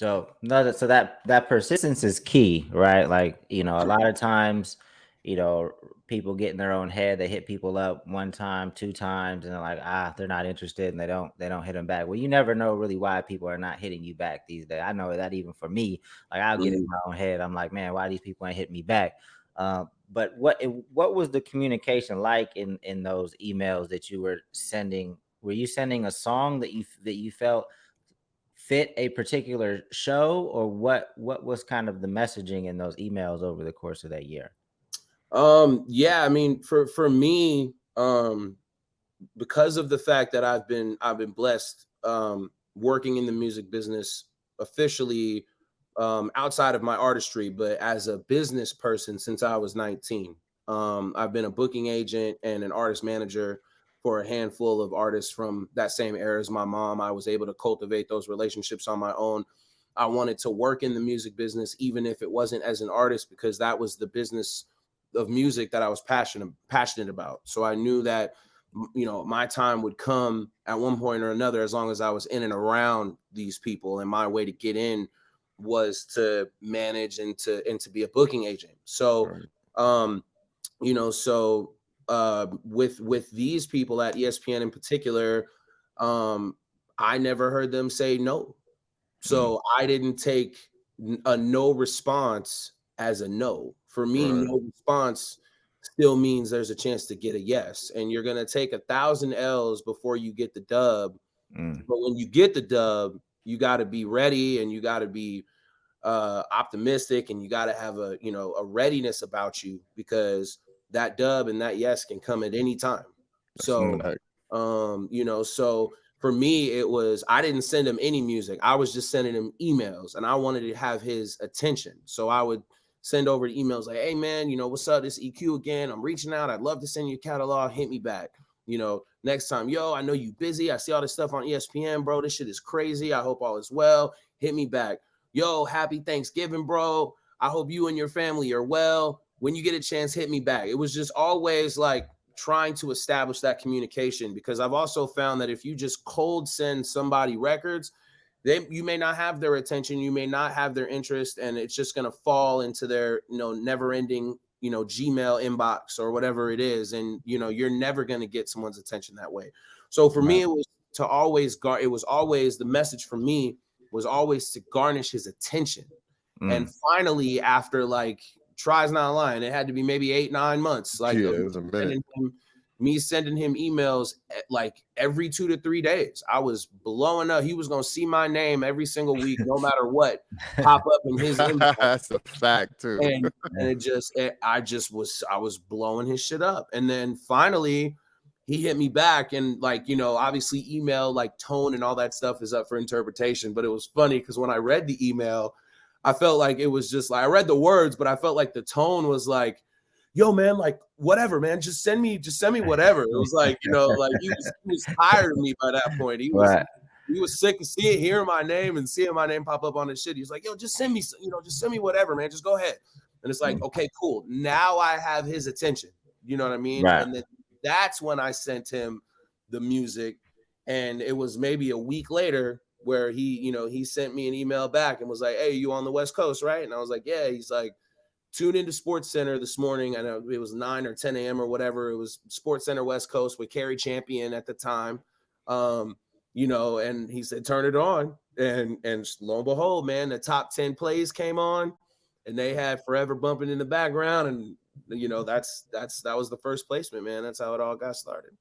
So no, so that that persistence is key, right? Like you know, a lot of times, you know, people get in their own head. They hit people up one time, two times, and they're like, ah, they're not interested, and they don't they don't hit them back. Well, you never know really why people are not hitting you back these days. I know that even for me, like I'll get in Mhm. my own head. I'm like, man, why these people ain't hitting me back? Uh, but what what was the communication like in in those emails that you were sending? Were you sending a song that you that you felt fit a particular show or what what was kind of the messaging in those emails over the course of that year? Um, yeah, I mean, for for me, um, because of the fact that I've been I've been blessed um working in the music business officially um outside of my artistry, but as a business person since I was 19. Um, I've been a booking agent and an artist manager for a handful of artists from that same era as my mom. I was able to cultivate those relationships on my own. I wanted to work in the music business, even if it wasn't as an artist, because that was the business of music that I was passionate passionate about. So I knew that you know my time would come at one point or another as long as I was in and around these people and my way to get in was to manage and to and to be a booking agent. So um you know so uh with with these people at ESPN in particular um I never heard them say no. So I didn't take a no response as a no. For me, Right. no response still means there's a chance to get a yes. And you're gonna take a thousand L's before you get the dub. Mm, But when you get the dub, you gotta be ready and you gotta be uh optimistic and you gotta have a you know a readiness about you because that dub and that yes can come at any time. So um, you know, so for me, it was I didn't send him any music. I was just sending him emails and I wanted to have his attention. So I would send over the emails like, hey man, you know, what's up? This EQ again. I'm reaching out. I'd love to send you a catalog. Hit me back. You know, next time, yo, I know you busy. I see all this stuff on ESPN, bro. This shit is crazy. I hope all is well. Hit me back. Yo, happy Thanksgiving, bro. I hope you and your family are well. When you get a chance, hit me back. It was just always like trying to establish that communication because I've also found that if you just cold send somebody records, they you may not have their attention, you may not have their interest, and it's just gonna fall into their you know never-ending you know Gmail inbox or whatever it is, and you know you're never gonna get someone's attention that way. So for me, it was to always guard. It was always the message for me was always to garnish his attention. And mm, finally, after like tries not lying, it had to be maybe eight, nine months. Like yeah, um, it was a minute. sending him, me sending him emails at, like every two to three days. I was blowing up. He was gonna see my name every single week, no matter what, pop up in his inbox. That's a fact too. And, and it just it, I just was I was blowing his shit up. And then finally he hit me back and like you know obviously email like tone and all that stuff is up for interpretation but it was funny because when i read the email i felt like it was just like i read the words but i felt like the tone was like yo man like whatever man just send me just send me whatever it was like you know like he was, he was tired of me by that point he was right. he was sick of seeing hearing my name and seeing my name pop up on his shit. He was like, "Yo, just send me, you know, just send me whatever, man. Just go ahead." And it's like, mm. okay, cool. Now I have his attention. You know what I mean? Right. And then that's when I sent him the music, and it was maybe a week later where he, you know, he sent me an email back and was like, "Hey, you on the West Coast, right?" And I was like, "Yeah." He's like, "Tune into SportsCenter this morning." I know it was nine or ten a.m. or whatever. It was SportsCenter West Coast with Cari Champion at the time. Um, you know, and he said, turn it on. And and lo and behold, man, the top 10 plays came on and they had forever bumping in the background. And you know, that's that's that was the first placement, man. That's how it all got started.